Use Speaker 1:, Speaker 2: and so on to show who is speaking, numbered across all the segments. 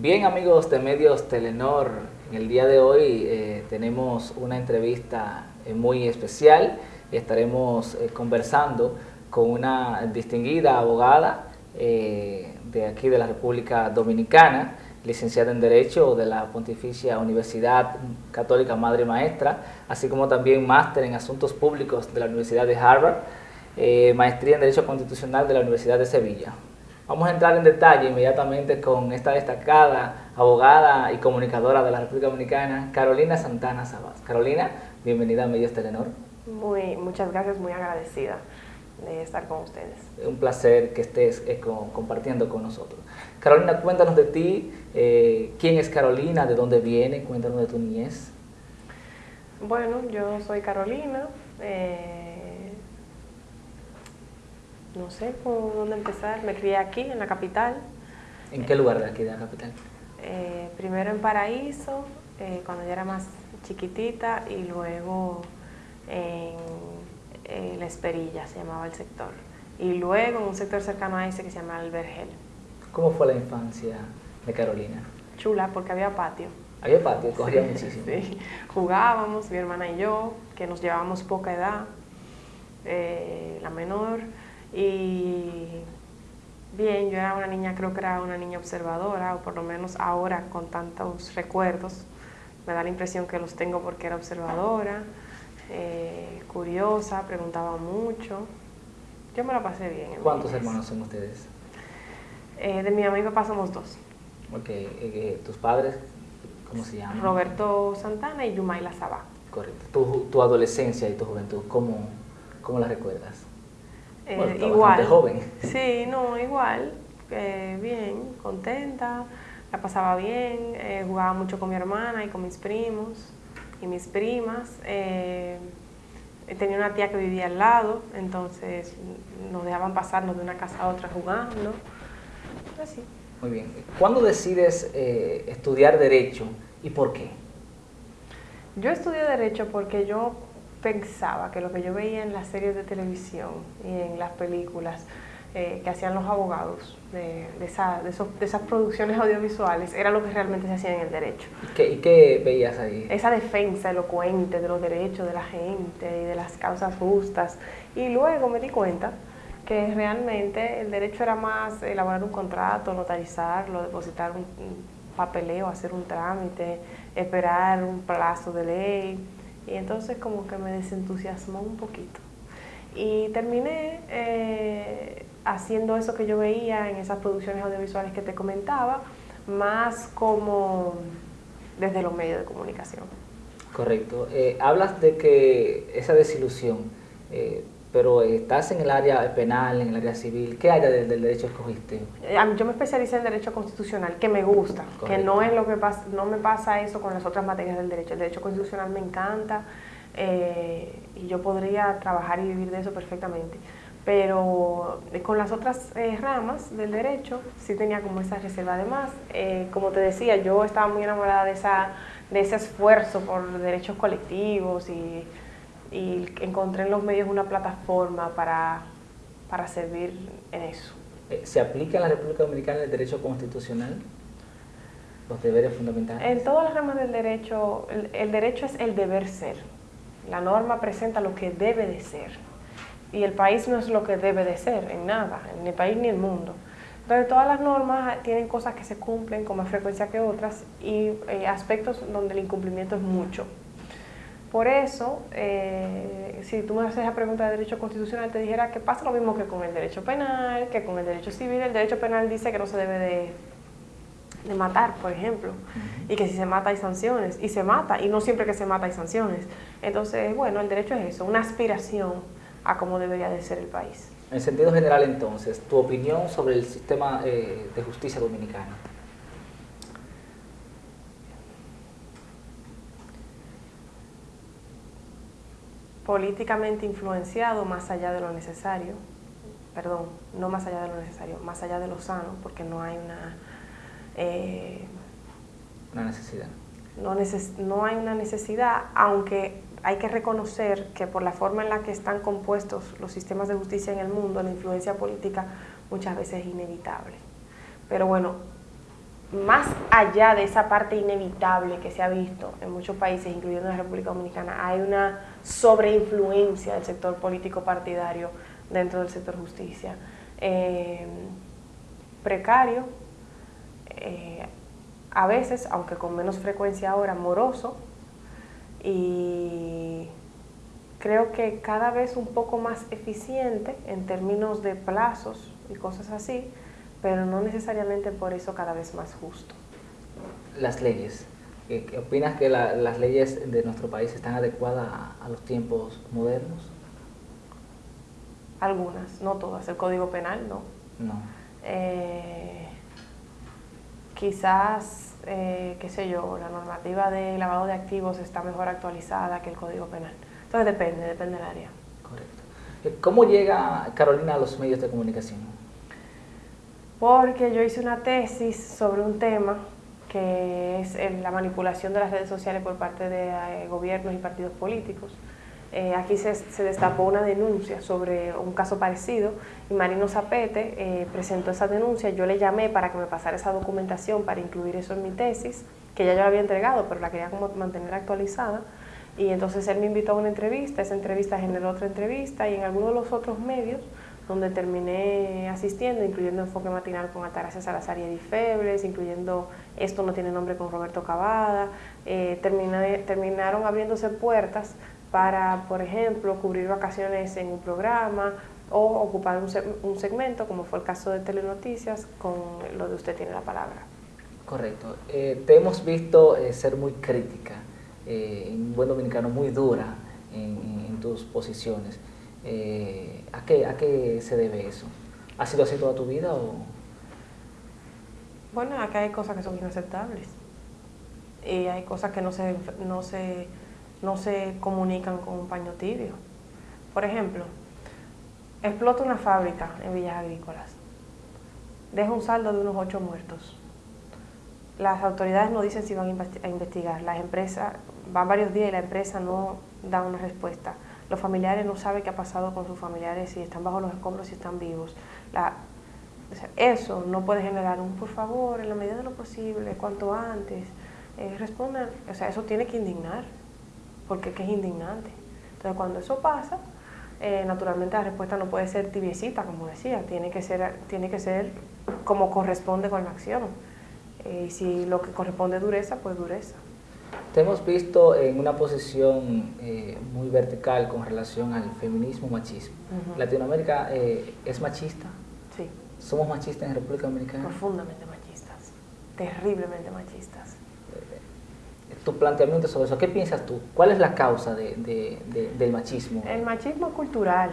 Speaker 1: Bien amigos de Medios Telenor, en el día de hoy eh, tenemos una entrevista eh, muy especial. Estaremos eh, conversando con una distinguida abogada de aquí de la República Dominicana, licenciada en Derecho de la Pontificia Universidad Católica Madre Maestra, así como también máster en Asuntos Públicos de la Universidad de Harvard, maestría en Derecho Constitucional de la Universidad de Sevilla. Vamos a entrar en detalle inmediatamente con esta destacada abogada y comunicadora de la República Dominicana, Carolina Santana Sabas. Carolina, bienvenida a Medios Telenor.
Speaker 2: Muy, muchas gracias, muy agradecida de estar con ustedes.
Speaker 1: Un placer que estés eh, compartiendo con nosotros. Carolina, cuéntanos de ti, eh, quién es Carolina, de dónde viene, cuéntanos de tu niñez.
Speaker 2: Bueno, yo soy Carolina, eh, no sé por dónde empezar. Me crié aquí, en la capital.
Speaker 1: ¿En qué lugar de aquí de la capital?
Speaker 2: Eh, primero en Paraíso, eh, cuando yo era más chiquitita, y luego en, La Esperilla, se llamaba el sector. Y luego en un sector cercano a ese que se llama El Vergel.
Speaker 1: ¿Cómo fue la infancia de Carolina?
Speaker 2: Chula, porque había patio.
Speaker 1: Había patio, corría muchísimo.
Speaker 2: Sí. Jugábamos, mi hermana y yo, que nos llevábamos poca edad, eh, la menor. Y bien, yo era una niña, creo que era una niña observadora, o por lo menos ahora con tantos recuerdos, me da la impresión que los tengo porque era observadora, eh, curiosa, preguntaba mucho. Yo me la pasé bien.
Speaker 1: ¿Cuántos hermanos son ustedes?
Speaker 2: Eh, de mi mamá y papá somos dos.
Speaker 1: Ok, eh, ¿tus padres cómo se llaman?
Speaker 2: Roberto Santana y Yumaila Sabá.
Speaker 1: Correcto. Tu, tu adolescencia y tu juventud, ¿cómo, cómo la recuerdas?
Speaker 2: Eh, igual. joven. Sí, no, igual. Eh, bien, contenta, la pasaba bien, eh, jugaba mucho con mi hermana y con mis primos y mis primas. tenía una tía que vivía al lado, entonces nos dejaban pasarnos de una casa a otra jugando. Así.
Speaker 1: Muy bien. ¿Cuándo decides estudiar Derecho y por qué?
Speaker 2: Yo estudié Derecho porque yo pensaba que lo que yo veía en las series de televisión y en las películas eh, que hacían los abogados de, de, esas producciones audiovisuales era lo que realmente se hacía en el derecho.
Speaker 1: ¿Y qué, veías ahí?
Speaker 2: Esa defensa elocuente de los derechos de la gente y de las causas justas. Y luego me di cuenta que realmente el derecho era más elaborar un contrato, notarizarlo, depositar un papeleo, hacer un trámite, esperar un plazo de ley y entonces como que me desentusiasmó un poquito. Y terminé eh, haciendo eso que yo veía en esas producciones audiovisuales que te comentaba, más como desde los medios de comunicación.
Speaker 1: Correcto. Eh, hablas de que esa desilusión eh, pero estás en el área penal, en el área civil, ¿qué área del, derecho escogiste?
Speaker 2: Eh, yo me especialicé en derecho constitucional, que me gusta, que no es lo que pasa, no me pasa eso con las otras materias del derecho. El derecho constitucional me encanta eh, y yo podría trabajar y vivir de eso perfectamente. Pero eh, con las otras ramas del derecho sí tenía como esa reserva. Además, como te decía, yo estaba muy enamorada de, esa, de ese esfuerzo por derechos colectivos y y encontré en los medios una plataforma para, servir en eso.
Speaker 1: Eh, ¿Se aplica en la República Dominicana el derecho constitucional? ¿Los deberes fundamentales?
Speaker 2: En todas las ramas del derecho, el, derecho es el deber ser. La norma presenta lo que debe de ser. Y el país no es lo que debe de ser, en nada, ni el país ni el mundo. Entonces todas las normas tienen cosas que se cumplen con más frecuencia que otras y eh, aspectos donde el incumplimiento es mucho. Por eso, eh, si tú me haces esa pregunta de derecho constitucional, te dijera que pasa lo mismo que con el derecho penal, que con el derecho civil. El derecho penal dice que no se debe de, matar, por ejemplo, y que si se mata hay sanciones, y se mata, y no siempre que se mata hay sanciones. Entonces, bueno, el derecho es eso, una aspiración a cómo debería de ser el país.
Speaker 1: En sentido general, entonces, tu opinión sobre el sistema eh, de justicia dominicano.
Speaker 2: Políticamente influenciado más allá de lo necesario, perdón, no más allá de lo necesario, más allá de lo sano, porque no hay una...
Speaker 1: Eh, una necesidad.
Speaker 2: No, no hay una necesidad, aunque hay que reconocer que por la forma en la que están compuestos los sistemas de justicia en el mundo, la influencia política muchas veces es inevitable. Pero bueno, más allá de esa parte inevitable que se ha visto en muchos países, incluyendo la República Dominicana, hay una sobreinfluencia del sector político partidario dentro del sector justicia. Eh, precario, eh, a veces, aunque con menos frecuencia ahora, moroso, y creo que cada vez un poco más eficiente en términos de plazos y cosas así, pero no necesariamente por eso cada vez más justo.
Speaker 1: Las leyes. ¿Qué opinas que las leyes de nuestro país están adecuadas a, los tiempos modernos?
Speaker 2: Algunas, no todas. El Código Penal no.
Speaker 1: No.
Speaker 2: Eh, quizás, eh, qué sé yo, la normativa de lavado de activos está mejor actualizada que el Código Penal. Entonces depende, depende del área.
Speaker 1: Correcto. ¿Cómo llega Carolina a los medios de comunicación?
Speaker 2: Porque yo hice una tesis sobre un tema que es la manipulación de las redes sociales por parte de eh, gobiernos y partidos políticos. Eh, aquí se, destapó una denuncia sobre un caso parecido y Marino Zapete presentó esa denuncia. Yo le llamé para que me pasara esa documentación para incluir eso en mi tesis, que ya yo la había entregado, pero la quería como mantener actualizada. Y entonces él me invitó a una entrevista, esa entrevista generó otra entrevista y en algunos de los otros medios donde terminé asistiendo, incluyendo Enfoque Matinal con Altagracia Salazar y Edith incluyendo Esto no tiene nombre con Roberto Cavada, eh, terminaron abriéndose puertas para, por ejemplo, cubrir vacaciones en un programa o ocupar un, segmento, como fue el caso de Telenoticias, con lo de Usted tiene la palabra.
Speaker 1: Correcto. Eh, te hemos visto eh, ser muy crítica eh, en buen dominicano, muy dura en, tus posiciones. Eh, ¿a, qué, ¿A qué se debe eso? ¿Ha sido así toda tu vida o...?
Speaker 2: Bueno, acá hay cosas que son inaceptables y hay cosas que no se, no se, no se comunican con un paño tibio. Por ejemplo, explota una fábrica en Villas Agrícolas, deja un saldo de unos ocho muertos. Las autoridades no dicen si van a investigar, las empresas van varios días y la empresa no da una respuesta. Los familiares no saben qué ha pasado con sus familiares, si están bajo los escombros, si están vivos. eso no puede generar un, por favor, en la medida de lo posible, cuanto antes, eh, respondan. O sea, eso tiene que indignar, porque es indignante. Entonces, cuando eso pasa, eh, naturalmente la respuesta no puede ser tibiecita, como decía, tiene que ser, tiene que ser como corresponde con la acción. Eh, y si lo que corresponde dureza, pues dureza.
Speaker 1: Te hemos visto en una posición eh, muy vertical con relación al feminismo machismo. ¿Latinoamérica eh, es machista?
Speaker 2: Sí.
Speaker 1: ¿Somos machistas en República Dominicana?
Speaker 2: Profundamente machistas, terriblemente machistas.
Speaker 1: Eh, tu planteamiento sobre eso, ¿qué piensas tú? ¿Cuál es la causa del machismo?
Speaker 2: El machismo cultural,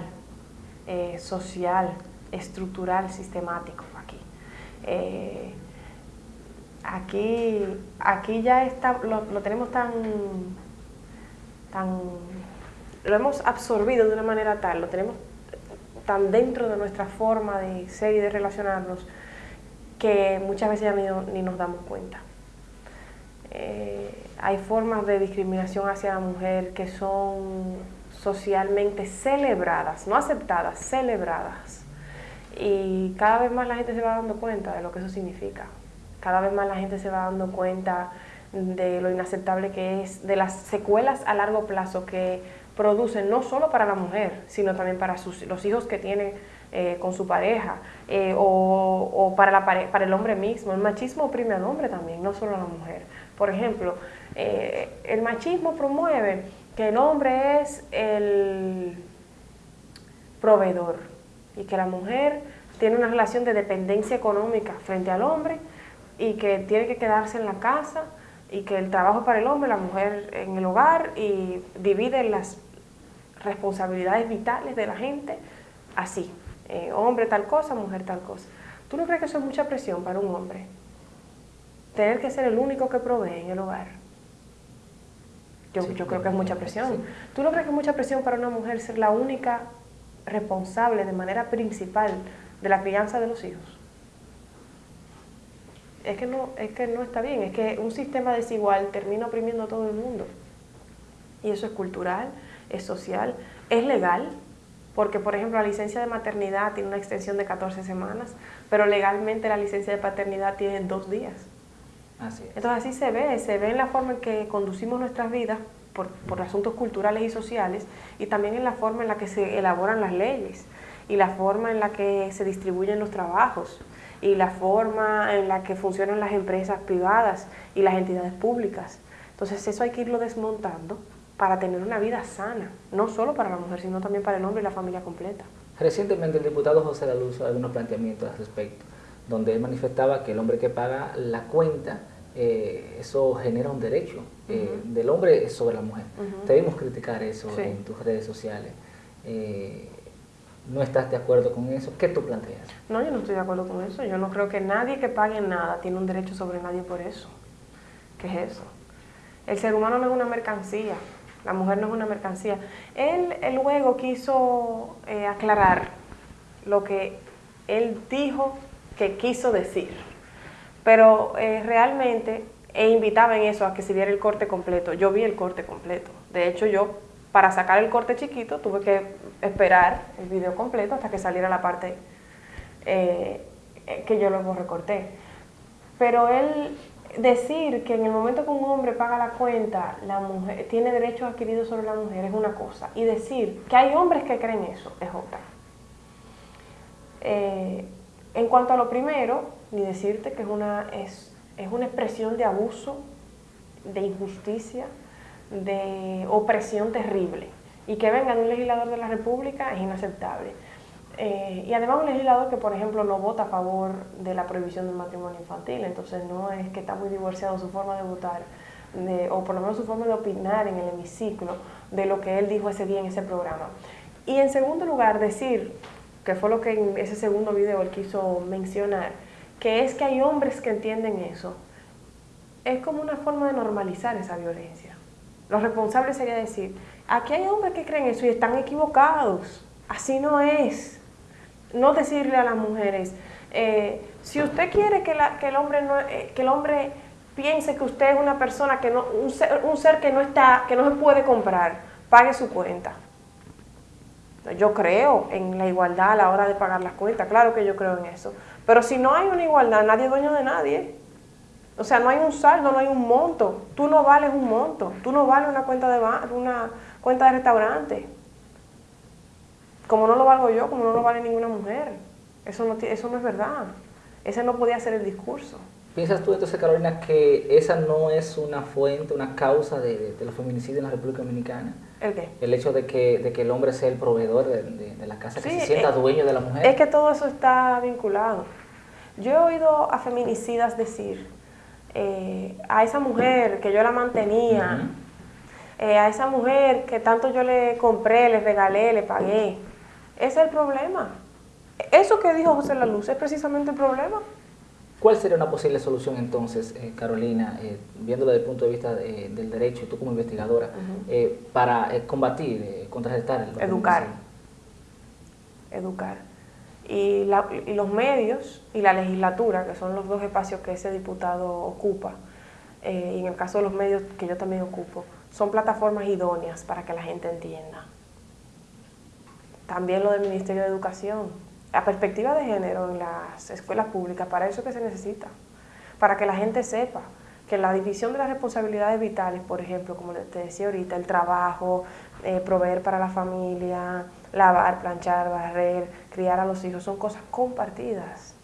Speaker 2: social, estructural, sistemático aquí aquí, aquí ya está, lo, tenemos tan, tan, lo hemos absorbido de una manera tal, lo tenemos tan dentro de nuestra forma de ser y de relacionarnos, que muchas veces ya ni, nos damos cuenta. Eh, hay formas de discriminación hacia la mujer que son socialmente celebradas, no aceptadas, celebradas. Y cada vez más la gente se va dando cuenta de lo que eso significa cada vez más la gente se va dando cuenta de lo inaceptable que es, de las secuelas a largo plazo que producen no solo para la mujer, sino también para los hijos que tiene eh, con su pareja eh, o, para el hombre mismo. El machismo oprime al hombre también, no solo a la mujer. Por ejemplo, eh, el machismo promueve que el hombre es el proveedor y que la mujer tiene una relación de dependencia económica frente al hombre y que tiene que quedarse en la casa y que el trabajo para el hombre, la mujer en el hogar y divide las responsabilidades vitales de la gente así, eh, hombre tal cosa, mujer tal cosa. ¿Tú no crees que eso es mucha presión para un hombre? Tener que ser el único que provee en el hogar. Yo, yo creo que es mucha presión. ¿Tú no crees que es mucha presión para una mujer ser la única responsable de manera principal de la crianza de los hijos? Es que no, es que no está bien, es que un sistema desigual termina oprimiendo a todo el mundo. Y eso es cultural, es social, es legal, porque por ejemplo la licencia de maternidad tiene una extensión de 14 semanas, pero legalmente la licencia de paternidad tiene dos días. Entonces así se ve, se ve en la forma en que conducimos nuestras vidas por, por asuntos culturales y sociales y también en la forma en la que se elaboran las leyes y la forma en la que se distribuyen los trabajos y la forma en la que funcionan las empresas privadas y las entidades públicas. Entonces eso hay que irlo desmontando para tener una vida sana, no solo para la mujer, sino también para el hombre y la familia completa.
Speaker 1: Recientemente el diputado José Laluz ha unos planteamientos al respecto, donde él manifestaba que el hombre que paga la cuenta, eh, eso genera un derecho eh, del hombre sobre la mujer. Debemos criticar eso en tus redes sociales. Eh, ¿No estás de acuerdo con eso? ¿Qué tú planteas?
Speaker 2: No, yo no estoy de acuerdo con eso. Yo no creo que nadie que pague nada tiene un derecho sobre nadie por eso. ¿Qué es eso? El ser humano no es una mercancía. La mujer no es una mercancía. Él, luego quiso eh, aclarar lo que él dijo que quiso decir. Pero eh, realmente e invitaba en eso a que se viera el corte completo. Yo vi el corte completo. De hecho, yo para sacar el corte chiquito tuve que esperar el video completo hasta que saliera la parte eh, que yo luego recorté. Pero él decir que en el momento que un hombre paga la cuenta, la mujer tiene derechos adquiridos sobre la mujer es una cosa. Y decir que hay hombres que creen eso es otra. Eh, en cuanto a lo primero, ni decirte que es una, es, es una expresión de abuso, de injusticia, de opresión terrible. Y que venga de un legislador de la República es inaceptable. Eh, y además un legislador que, por ejemplo, no vota a favor de la prohibición del matrimonio infantil, entonces no es que está muy divorciado su forma de votar, o por lo menos su forma de opinar en el hemiciclo de lo que él dijo ese día en ese programa. Y en segundo lugar, decir, que fue lo que en ese segundo video él quiso mencionar, que es que hay hombres que entienden eso, es como una forma de normalizar esa violencia. Lo responsable sería decir, aquí hay hombres que creen eso y están equivocados, así no es no decirle a las mujeres, eh, si usted quiere que, el hombre no, eh, que el hombre piense que usted es una persona que no, un ser, que no está, que no se puede comprar, pague su cuenta. Yo creo en la igualdad a la hora de pagar las cuentas, claro que yo creo en eso. Pero si no hay una igualdad, nadie es dueño de nadie. O sea, no hay un saldo, no hay un monto. Tú no vales un monto. Tú no vales una cuenta de, una cuenta de restaurante como no lo valgo yo, como no lo vale ninguna mujer. Eso no, eso no es verdad. Ese no podía ser el discurso.
Speaker 1: ¿Piensas tú entonces, Carolina, que esa no es una fuente, una causa de, los feminicidios en la República Dominicana?
Speaker 2: ¿El qué?
Speaker 1: El hecho de que, de que el hombre sea el proveedor de, la casa, que se sienta dueño de la mujer.
Speaker 2: Es que todo eso está vinculado. Yo he oído a feminicidas decir, eh, a esa mujer que yo la mantenía, eh, a esa mujer que tanto yo le compré, le regalé, le pagué, ese es el problema. Eso que dijo José La Luz es precisamente el problema.
Speaker 1: ¿Cuál sería una posible solución entonces, eh, Carolina, eh, viéndolo desde el punto de vista del derecho y tú como investigadora, eh, para combatir, contrarrestar
Speaker 2: el Educar. Educar. Y, y, los medios y la legislatura, que son los dos espacios que ese diputado ocupa, y en el caso de los medios que yo también ocupo, son plataformas idóneas para que la gente entienda también lo del Ministerio de Educación. La perspectiva de género en las escuelas públicas, para eso que se necesita, para que la gente sepa que la división de las responsabilidades vitales, por ejemplo, como te decía ahorita, el trabajo, eh, proveer para la familia, lavar, planchar, barrer, criar a los hijos, son cosas compartidas.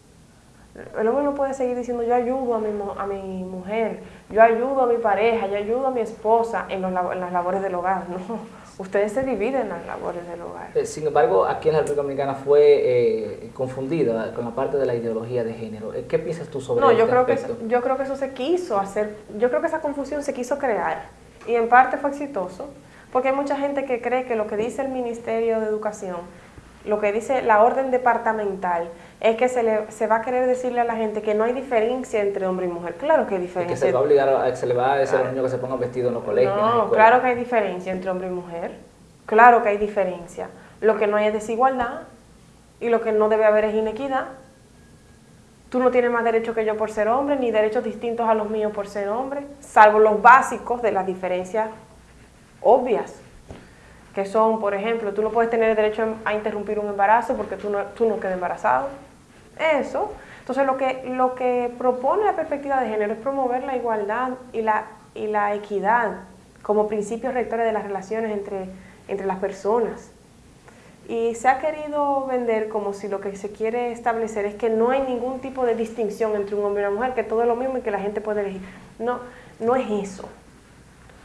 Speaker 2: El hombre no puede seguir diciendo yo ayudo a mi, a mi mujer, yo ayudo a mi pareja, yo ayudo a mi esposa en, en las labores del hogar. No, ustedes se dividen las labores del hogar.
Speaker 1: Eh, sin embargo, aquí en la República Dominicana fue eh, confundida con la parte de la ideología de género. Eh, ¿Qué piensas tú sobre
Speaker 2: no, yo este creo que yo creo que eso se quiso hacer, yo creo que esa confusión se quiso crear y en parte fue exitoso, porque hay mucha gente que cree que lo que dice el Ministerio de Educación, lo que dice la orden departamental, es que se le, se va a querer decirle a la gente que no hay diferencia entre hombre y mujer. Claro que hay diferencia.
Speaker 1: que se va a obligar a, se le va a decir a los niños que se pongan vestidos en los colegios.
Speaker 2: No, claro que hay diferencia entre hombre y mujer. Claro que hay diferencia. Lo que no hay es desigualdad y lo que no debe haber es inequidad. Tú no tienes más derecho que yo por ser hombre, ni derechos distintos a los míos por ser hombre, salvo los básicos de las diferencias obvias, que son, por ejemplo, tú no puedes tener derecho a interrumpir un embarazo porque tú no, tú no quedas embarazado eso, Entonces lo que, lo que propone la perspectiva de género es promover la igualdad y la, y la equidad como principios rectores de las relaciones entre, entre las personas. Y se ha querido vender como si lo que se quiere establecer es que no hay ningún tipo de distinción entre un hombre y una mujer, que todo es lo mismo y que la gente puede elegir. No, no es eso.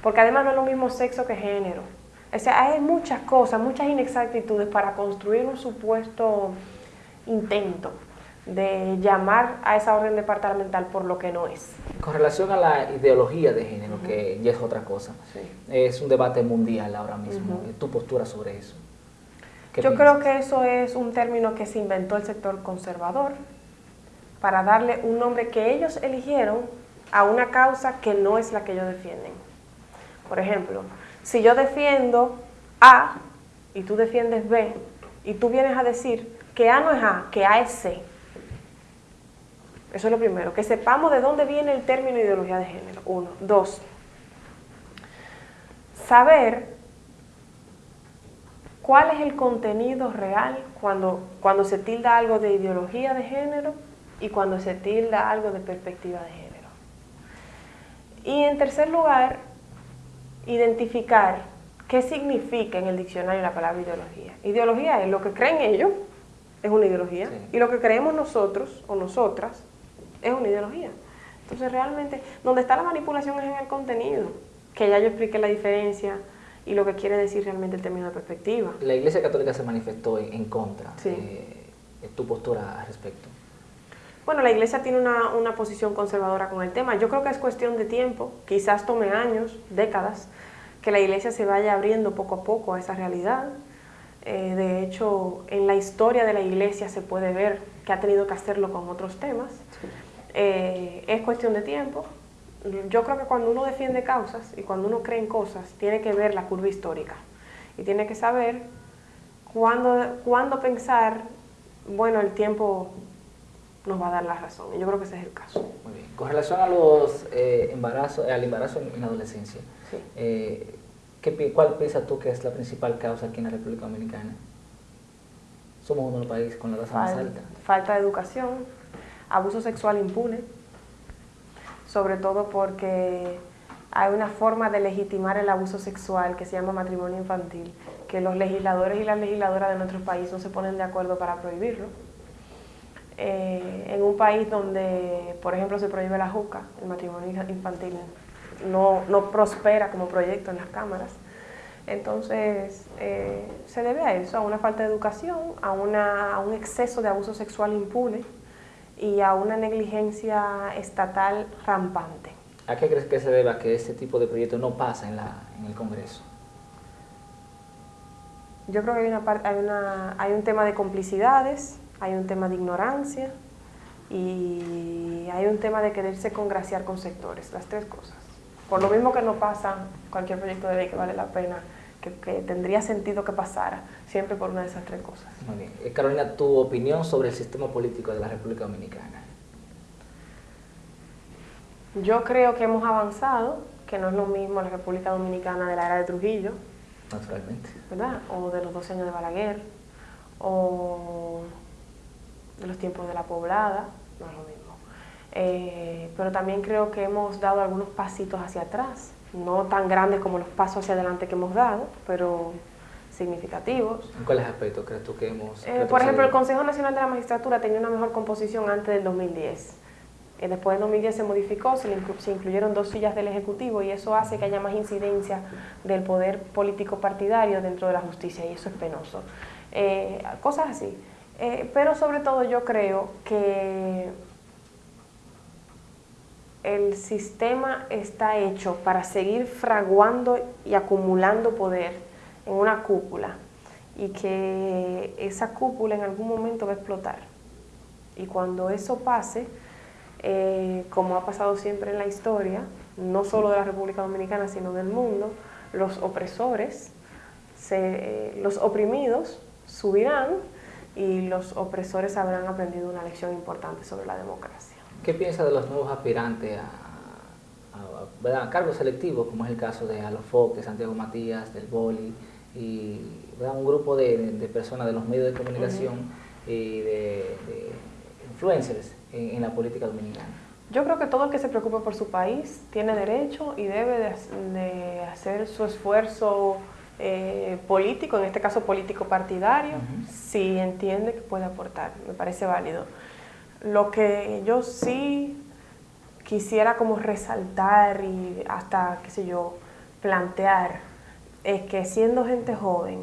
Speaker 2: Porque además no es lo mismo sexo que género. O sea, hay muchas cosas, muchas inexactitudes para construir un supuesto intento de llamar a esa orden departamental por lo que no es.
Speaker 1: Con relación a la ideología de género, que ya es otra cosa, es un debate mundial ahora mismo. ¿Tu postura sobre eso?
Speaker 2: Yo creo que eso es un término que se inventó el sector conservador para darle un nombre que ellos eligieron a una causa que no es la que ellos defienden. Por ejemplo, si yo defiendo A y tú defiendes B, y tú vienes a decir que A no es A, que A es C, eso es lo primero, que sepamos de dónde viene el término ideología de género. Uno. Dos. Saber cuál es el contenido real cuando, cuando se tilda algo de ideología de género y cuando se tilda algo de perspectiva de género. Y en tercer lugar, identificar qué significa en el diccionario la palabra ideología. Ideología es lo que creen ellos, es una ideología, y lo que creemos nosotros o nosotras es una ideología. Entonces realmente, donde está la manipulación es en el contenido, que ya yo expliqué la diferencia y lo que quiere decir realmente el término de perspectiva.
Speaker 1: La Iglesia Católica se manifestó en, contra de, tu postura al respecto.
Speaker 2: Bueno, la Iglesia tiene una, una, posición conservadora con el tema. Yo creo que es cuestión de tiempo, quizás tome años, décadas, que la Iglesia se vaya abriendo poco a poco a esa realidad. Eh, de hecho, en la historia de la Iglesia se puede ver que ha tenido que hacerlo con otros temas. Eh, es cuestión de tiempo. Yo creo que cuando uno defiende causas y cuando uno cree en cosas, tiene que ver la curva histórica y tiene que saber cuándo, cuándo pensar, bueno, el tiempo nos va a dar la razón. Y yo creo que ese es el caso.
Speaker 1: Muy bien. Con relación a los eh, embarazos, al embarazo en, la adolescencia, eh, ¿cuál piensas tú que es la principal causa aquí en la República Dominicana? Somos uno de los países con la tasa más alta.
Speaker 2: Falta de educación, abuso sexual impune, sobre todo porque hay una forma de legitimar el abuso sexual que se llama matrimonio infantil, que los legisladores y las legisladoras de nuestro país no se ponen de acuerdo para prohibirlo. Eh, en un país donde, por ejemplo, se prohíbe la juca, el matrimonio infantil no, no prospera como proyecto en las cámaras. Entonces, eh, se debe a eso, a una falta de educación, a, una, a un exceso de abuso sexual impune y a una negligencia estatal rampante.
Speaker 1: ¿A qué crees que se deba que este tipo de proyectos no pasa en, la, en el Congreso?
Speaker 2: Yo creo que hay, una, hay, una, hay un tema de complicidades, hay un tema de ignorancia y hay un tema de quererse congraciar con sectores, las tres cosas. Por lo mismo que no pasa cualquier proyecto de ley que vale la pena que, tendría sentido que pasara, siempre por una de esas tres cosas.
Speaker 1: Muy bien. Eh, Carolina, tu opinión sobre el sistema político de la República Dominicana.
Speaker 2: Yo creo que hemos avanzado, que no es lo mismo la República Dominicana de la era de Trujillo.
Speaker 1: Naturalmente.
Speaker 2: ¿Verdad? O de los 12 años de Balaguer, o los tiempos de la poblada, no es lo mismo. Eh, pero también creo que hemos dado algunos pasitos hacia atrás no tan grandes como los pasos hacia adelante que hemos dado, pero significativos.
Speaker 1: ¿En cuáles aspectos crees tú que hemos...?
Speaker 2: Eh, por ejemplo, el Consejo Nacional de la Magistratura tenía una mejor composición antes del 2010. Eh, después del 2010 se modificó, se, se, incluyeron dos sillas del Ejecutivo y eso hace que haya más incidencia del poder político partidario dentro de la justicia y eso es penoso. Eh, cosas así. Pero sobre todo yo creo que el sistema está hecho para seguir fraguando y acumulando poder en una cúpula y que esa cúpula en algún momento va a explotar. Y cuando eso pase, eh, como ha pasado siempre en la historia, no solo de la República Dominicana, sino del mundo, los opresores, eh, los oprimidos subirán y los opresores habrán aprendido una lección importante sobre la democracia.
Speaker 1: ¿Qué piensa de los nuevos aspirantes a, cargos selectivos, como es el caso de Alofoque, Santiago Matías, del Boli, y un grupo de, personas de los medios de comunicación y de, influencers en, la política dominicana?
Speaker 2: Yo creo que todo el que se preocupe por su país tiene derecho y debe de, hacer su esfuerzo eh, político, en este caso político partidario, si entiende que puede aportar, me parece válido. Lo que yo sí quisiera como resaltar y hasta, qué sé yo, plantear es que siendo gente joven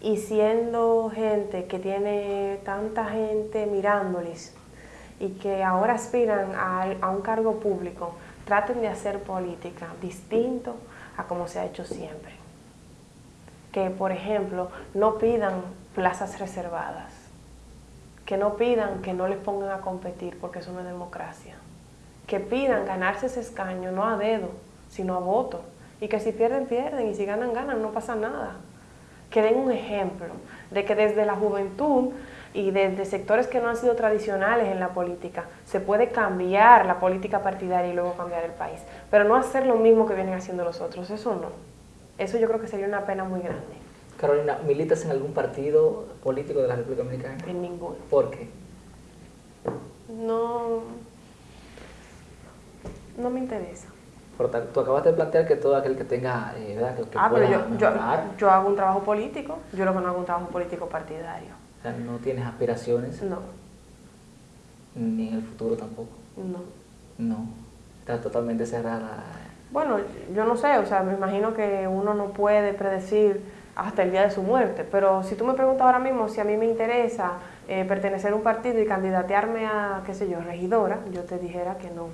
Speaker 2: y siendo gente que tiene tanta gente mirándoles y que ahora aspiran a, un cargo público, traten de hacer política distinto a como se ha hecho siempre. Que, por ejemplo, no pidan plazas reservadas, que no pidan que no les pongan a competir porque eso no es democracia, que pidan ganarse ese escaño no a dedo, sino a voto, y que si pierden, pierden, y si ganan, ganan, no pasa nada. Que den un ejemplo de que desde la juventud y desde sectores que no han sido tradicionales en la política, se puede cambiar la política partidaria y luego cambiar el país. Pero no hacer lo mismo que vienen haciendo los otros, eso no. Eso yo creo que sería una pena muy grande.
Speaker 1: Carolina, ¿militas en algún partido político de la República Dominicana?
Speaker 2: En ninguno.
Speaker 1: ¿Por qué?
Speaker 2: No, no me interesa
Speaker 1: tú acabas de plantear que todo aquel que tenga, eh, ¿verdad? Que,
Speaker 2: ah, pero yo, yo, hago un trabajo político, yo lo que no hago un trabajo político partidario.
Speaker 1: O sea, ¿no tienes aspiraciones?
Speaker 2: No.
Speaker 1: Ni en el futuro tampoco.
Speaker 2: No.
Speaker 1: No. Estás totalmente cerrada.
Speaker 2: Bueno, yo no sé, o sea, me imagino que uno no puede predecir hasta el día de su muerte, pero si tú me preguntas ahora mismo si a mí me interesa eh, pertenecer a un partido y candidatearme a, qué sé yo, regidora, yo te dijera que no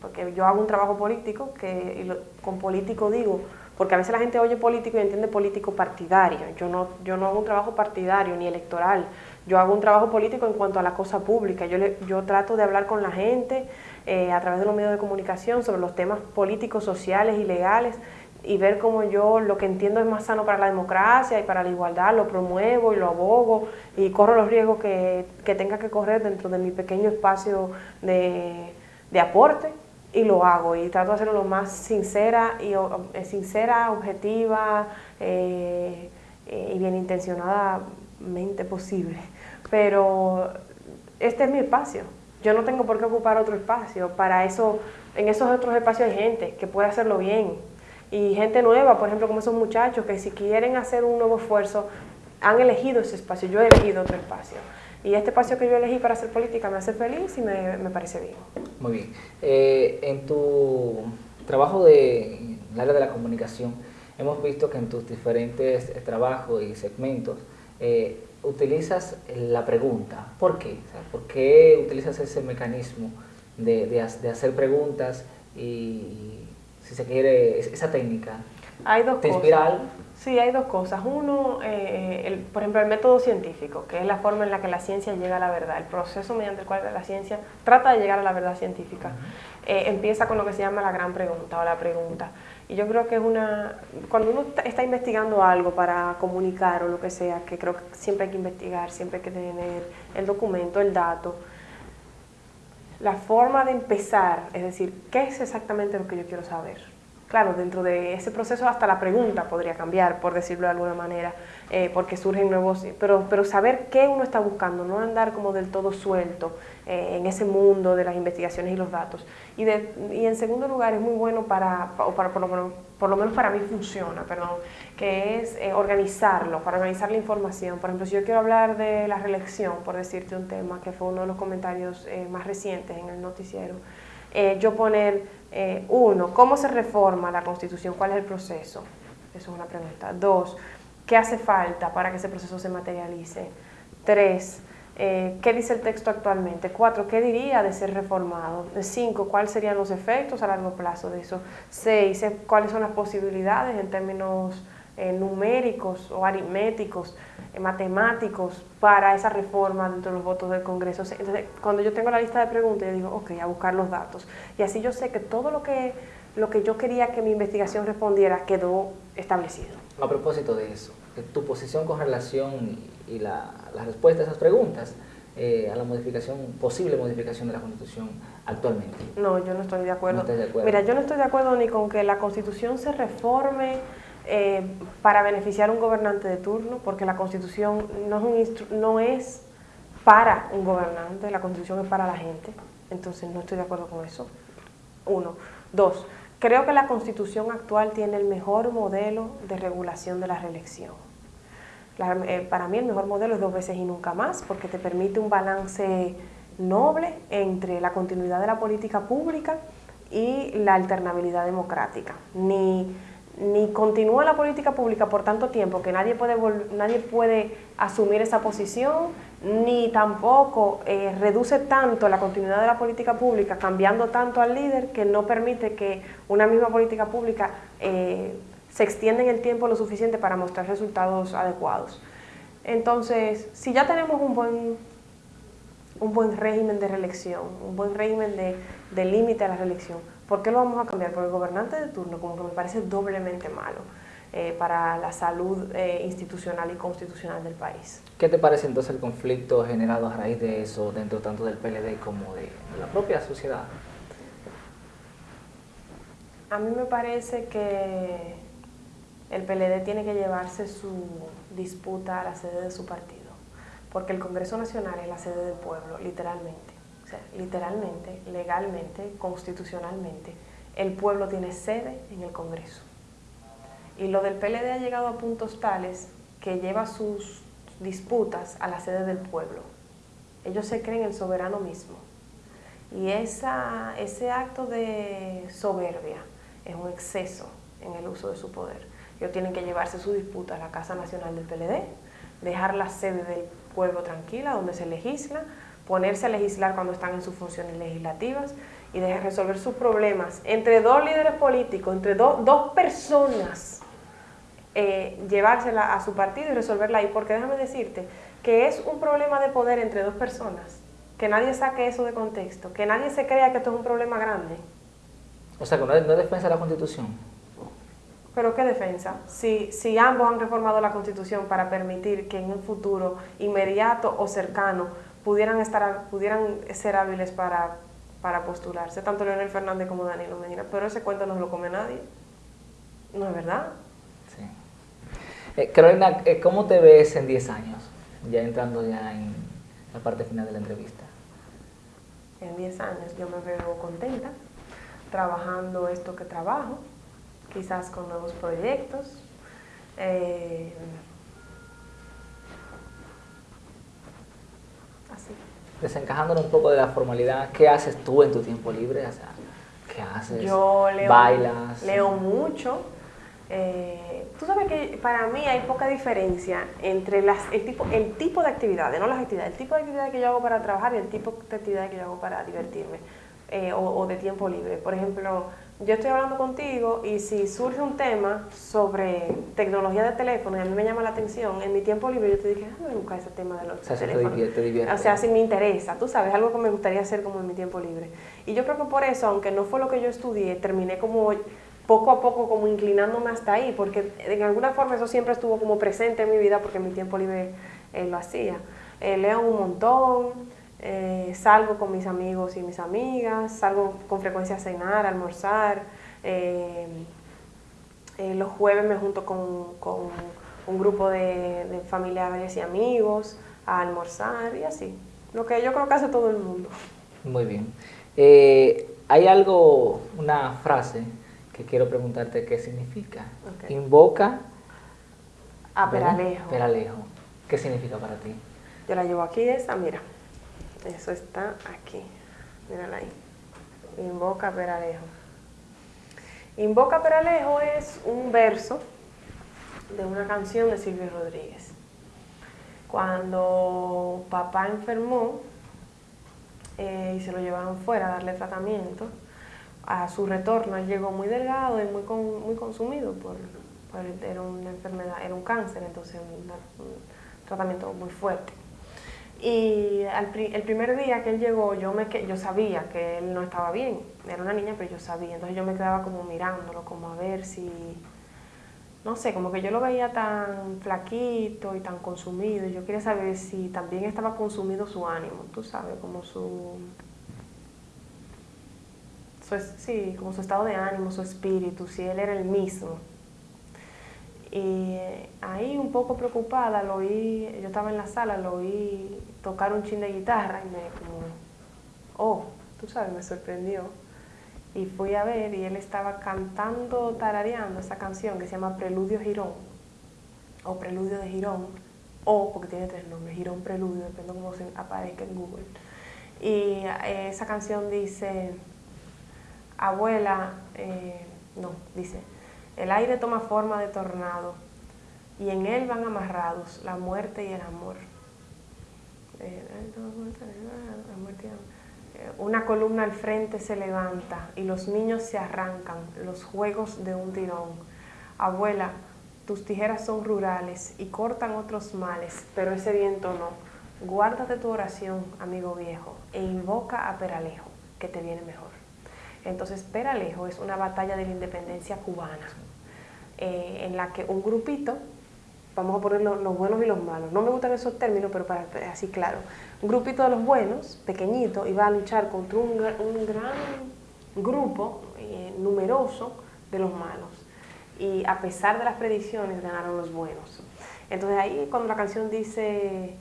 Speaker 2: porque yo hago un trabajo político, que con político digo, porque a veces la gente oye político y entiende político partidario. Yo no, yo no hago un trabajo partidario ni electoral, yo hago un trabajo político en cuanto a la cosa pública. Yo, yo trato de hablar con la gente eh, a través de los medios de comunicación sobre los temas políticos, sociales y legales y ver cómo yo lo que entiendo es más sano para la democracia y para la igualdad, lo promuevo y lo abogo y corro los riesgos que, que tenga que correr dentro de mi pequeño espacio de, de aporte y lo hago y trato de hacerlo lo más sincera y eh, sincera, objetiva eh, y bien intencionadamente posible. Pero este es mi espacio. Yo no tengo por qué ocupar otro espacio. Para eso, en esos otros espacios hay gente que puede hacerlo bien. Y gente nueva, por ejemplo, como esos muchachos que si quieren hacer un nuevo esfuerzo, han elegido ese espacio. Yo he elegido otro espacio. Y este espacio que yo elegí para hacer política me hace feliz y me, me parece bien.
Speaker 1: Muy bien. Eh, en tu trabajo de, en el área de la comunicación, hemos visto que en tus diferentes trabajos y segmentos eh, utilizas la pregunta. ¿Por qué? ¿Por qué utilizas ese mecanismo de, de, hacer preguntas y, si se quiere, esa técnica?
Speaker 2: Hay dos
Speaker 1: ¿Te inspira algo?
Speaker 2: Sí, hay dos cosas. Uno, eh, el, por ejemplo, el método científico, que es la forma en la que la ciencia llega a la verdad, el proceso mediante el cual la ciencia trata de llegar a la verdad científica. Eh, empieza con lo que se llama la gran pregunta o la pregunta. Y yo creo que es una, cuando uno está investigando algo para comunicar o lo que sea, que creo que siempre hay que investigar, siempre hay que tener el documento, el dato, la forma de empezar, es decir, ¿qué es exactamente lo que yo quiero saber? Claro, dentro de ese proceso hasta la pregunta podría cambiar, por decirlo de alguna manera, eh, porque surgen nuevos, pero, pero saber qué uno está buscando, no andar como del todo suelto eh, en ese mundo de las investigaciones y los datos. Y, de, y en segundo lugar es muy bueno para, o para por, lo, por lo menos para mí funciona, perdón, que es eh, organizarlo, para organizar la información. Por ejemplo, si yo quiero hablar de la reelección, por decirte un tema que fue uno de los comentarios más recientes en el noticiero, yo poner eh, uno, ¿cómo se reforma la Constitución? ¿Cuál es el proceso? Eso es una pregunta. Dos, ¿qué hace falta para que ese proceso se materialice? Tres, eh, ¿qué dice el texto actualmente? Cuatro, ¿qué diría de ser reformado? Cinco, ¿cuáles serían los efectos a largo plazo de eso? Seis, ¿cuáles son las posibilidades en términos eh, numéricos o aritméticos? Eh, matemáticos para esa reforma dentro de los votos del Congreso. Entonces, cuando yo tengo la lista de preguntas, yo digo, ok, a buscar los datos. Y así yo sé que todo lo que, lo que yo quería que mi investigación respondiera quedó establecido.
Speaker 1: A propósito de eso, tu posición con relación y, la, respuesta a esas preguntas, eh, a la modificación, posible modificación de la Constitución actualmente.
Speaker 2: No, yo no estoy de acuerdo.
Speaker 1: No de acuerdo.
Speaker 2: Mira, yo no estoy de acuerdo ni con que la Constitución se reforme eh, para beneficiar a un gobernante de turno, porque la Constitución no es, no es para un gobernante, la constitución es para la gente, entonces no estoy de acuerdo con eso. Uno. Dos, creo que la constitución actual tiene el mejor modelo de regulación de la reelección. Eh, para mí el mejor modelo es dos veces y nunca más, porque te permite un balance noble entre la continuidad de la política pública y la alternabilidad democrática. Ni ni continúa la política pública por tanto tiempo que nadie puede, nadie puede asumir esa posición, ni tampoco eh, reduce tanto la continuidad de la política pública cambiando tanto al líder que no permite que una misma política pública eh, se extienda en el tiempo lo suficiente para mostrar resultados adecuados. Entonces, si ya tenemos un buen, un buen régimen de reelección, un buen régimen de, límite a la reelección, ¿Por qué lo vamos a cambiar? Por el gobernante de turno, como que me parece doblemente malo eh, para la salud eh, institucional y constitucional del país.
Speaker 1: ¿Qué te parece entonces el conflicto generado a raíz de eso dentro tanto del PLD como de, la propia sociedad?
Speaker 2: A mí me parece que el PLD tiene que llevarse su disputa a la sede de su partido, porque el Congreso Nacional es la sede del pueblo, literalmente literalmente, legalmente, constitucionalmente, el pueblo tiene sede en el Congreso. Y lo del PLD ha llegado a puntos tales que lleva sus disputas a la sede del pueblo. Ellos se creen el soberano mismo. Y esa, ese acto de soberbia es un exceso en el uso de su poder. Ellos tienen que llevarse su disputa a la Casa Nacional del PLD, dejar la sede del pueblo tranquila, donde se legisla, ponerse a legislar cuando están en sus funciones legislativas y de resolver sus problemas entre dos líderes políticos, entre dos personas, eh, llevársela a su partido y resolverla ahí. Porque déjame decirte que es un problema de poder entre dos personas, que nadie saque eso de contexto, que nadie se crea que esto es un problema grande.
Speaker 1: O sea, que no es, defensa de la Constitución.
Speaker 2: ¿Pero qué defensa? Si, si ambos han reformado la Constitución para permitir que en un futuro inmediato o cercano pudieran, estar, pudieran ser hábiles para, para postularse, tanto Leonel Fernández como Danilo Medina, pero ese cuento no lo come nadie. ¿No es verdad?
Speaker 1: Eh, Carolina, eh, ¿cómo te ves en 10 años? Ya entrando ya en la parte final de la entrevista.
Speaker 2: En 10 años yo me veo contenta, trabajando esto que trabajo, quizás con nuevos proyectos. Eh,
Speaker 1: desencajándonos un poco de la formalidad, ¿qué haces tú en tu tiempo libre? O sea, ¿qué haces?
Speaker 2: Yo leo,
Speaker 1: ¿Bailas?
Speaker 2: Leo mucho. Eh, tú sabes que para mí hay poca diferencia entre las, el, tipo, el tipo de actividades, no las actividades, el tipo de actividades que yo hago para trabajar y el tipo de actividades que yo hago para divertirme eh, o, o de tiempo libre. Por ejemplo, yo estoy hablando contigo y si surge un tema sobre tecnología de teléfono y a mí me llama la atención, en mi tiempo libre yo te dije, déjame buscar ese tema de los o teléfonos. o sea, si me interesa, tú sabes, algo que me gustaría hacer como en mi tiempo libre. Y yo creo que por eso, aunque no fue lo que yo estudié, terminé como poco a poco como inclinándome hasta ahí, porque de alguna forma eso siempre estuvo como presente en mi vida porque en mi tiempo libre eh, lo hacía. Eh, leo un montón, eh, salgo con mis amigos y mis amigas, salgo con frecuencia a cenar, a almorzar. Eh, los jueves me junto con, un grupo de, familiares y amigos a almorzar y así. Lo que yo creo que hace todo el mundo.
Speaker 1: Muy bien. hay algo, una frase que quiero preguntarte qué significa. Invoca
Speaker 2: a Peralejo.
Speaker 1: Peralejo. ¿Qué significa para ti?
Speaker 2: Yo la llevo aquí esa, mira. Eso está aquí. Mírala ahí. Invoca Peralejo. Invoca Peralejo es un verso de una canción de Silvio Rodríguez. Cuando papá enfermó eh, y se lo llevaron fuera a darle tratamiento, a su retorno él llegó muy delgado y muy, muy consumido por, era una enfermedad, era un cáncer, entonces un tratamiento muy fuerte. Y el primer día que él llegó, yo, me, yo sabía que él no estaba bien. Era una niña, pero yo sabía. Entonces yo me quedaba como mirándolo, como a ver si... No sé, como que yo lo veía tan flaquito y tan consumido. Yo quería saber si también estaba consumido su ánimo, tú sabes, como su... su sí, como su estado de ánimo, su espíritu, si él era el mismo. Y ahí un poco preocupada, lo oí, yo estaba en la sala, lo oí tocar un chin de guitarra y me como, oh, tú sabes, me sorprendió. Y fui a ver y él estaba cantando, tarareando esa canción que se llama Preludio Girón, o Preludio de Girón, o porque tiene tres nombres, Girón Preludio, depende de cómo se aparezca en Google. Y eh, esa canción dice, abuela, eh, no, dice, el aire toma forma de tornado y en él van amarrados la muerte y el amor. Eh, una columna al frente se levanta y los niños se arrancan, los juegos de un tirón. Abuela, tus tijeras son rurales y cortan otros males, pero ese viento no. Guárdate tu oración, amigo viejo, e invoca a Peralejo, que te viene mejor. Entonces, Peralejo es una batalla de la independencia cubana, eh, en la que un grupito, vamos a poner los, buenos y los malos, no me gustan esos términos, pero para así claro, un grupito de los buenos, pequeñito, iba a luchar contra un, gran grupo eh, numeroso de los malos. Y a pesar de las predicciones, ganaron los buenos. Entonces ahí cuando la canción dice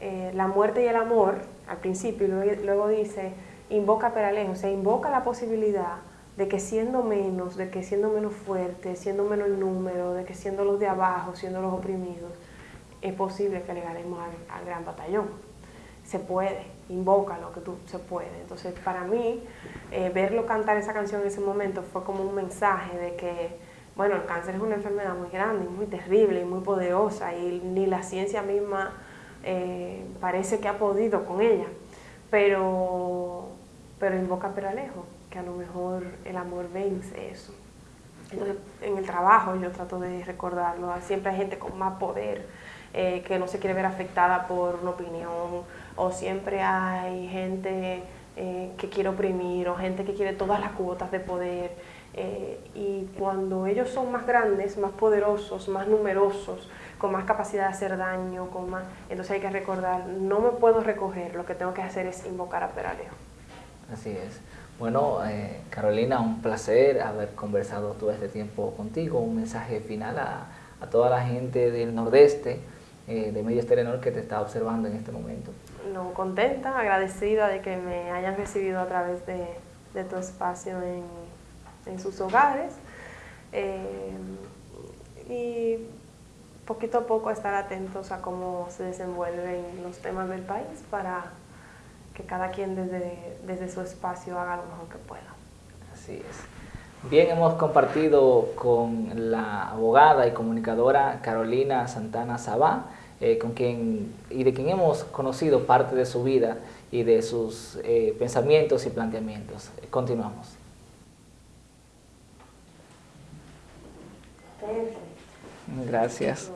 Speaker 2: eh, la muerte y el amor, al principio, y luego dice invoca Peralejo, o sea, invoca la posibilidad de que siendo menos, de que siendo menos fuerte, siendo menos el número, de que siendo los de abajo, siendo los oprimidos, es posible que le ganemos al, gran batallón. Se puede, invoca lo que tú se puede. Entonces, para mí, eh, verlo cantar esa canción en ese momento fue como un mensaje de que, bueno, el cáncer es una enfermedad muy grande, muy terrible y muy poderosa y ni la ciencia misma eh, parece que ha podido con ella. Pero pero invoca Peralejo, que a lo mejor el amor vence eso. Entonces, en el trabajo yo trato de recordarlo, siempre hay gente con más poder eh, que no se quiere ver afectada por una opinión, o siempre hay gente eh, que quiere oprimir, o gente que quiere todas las cuotas de poder. Eh, y cuando ellos son más grandes, más poderosos, más numerosos, con más capacidad de hacer daño, con más, entonces hay que recordar, no me puedo recoger, lo que tengo que hacer es invocar a Peralejo.
Speaker 1: Así es. Bueno, eh, Carolina, un placer haber conversado todo este tiempo contigo. Un mensaje final a, toda la gente del Nordeste, eh, de Medios Telenor, que te está observando en este momento.
Speaker 2: No, contenta, agradecida de que me hayan recibido a través de, tu espacio en, sus hogares. Eh, y poquito a poco estar atentos a cómo se desenvuelven los temas del país para que cada quien desde, desde su espacio haga lo mejor que pueda.
Speaker 1: Así es. Bien, hemos compartido con la abogada y comunicadora Carolina Santana Sabá, eh, con quien, y de quien hemos conocido parte de su vida y de sus eh, pensamientos y planteamientos. Continuamos. Gracias.